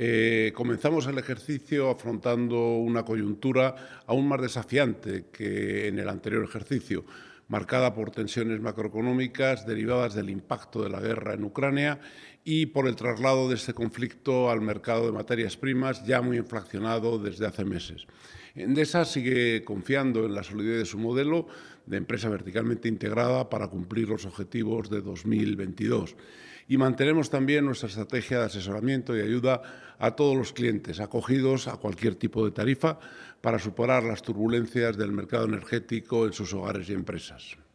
Eh, comenzamos el ejercicio afrontando una coyuntura aún más desafiante que en el anterior ejercicio, marcada por tensiones macroeconómicas derivadas del impacto de la guerra en Ucrania y por el traslado de este conflicto al mercado de materias primas ya muy inflacionado desde hace meses. Endesa sigue confiando en la solidez de su modelo de empresa verticalmente integrada para cumplir los objetivos de 2022. Y mantenemos también nuestra estrategia de asesoramiento y ayuda a todos los clientes acogidos a cualquier tipo de tarifa para superar las turbulencias del mercado energético en sus hogares y empresas. Master.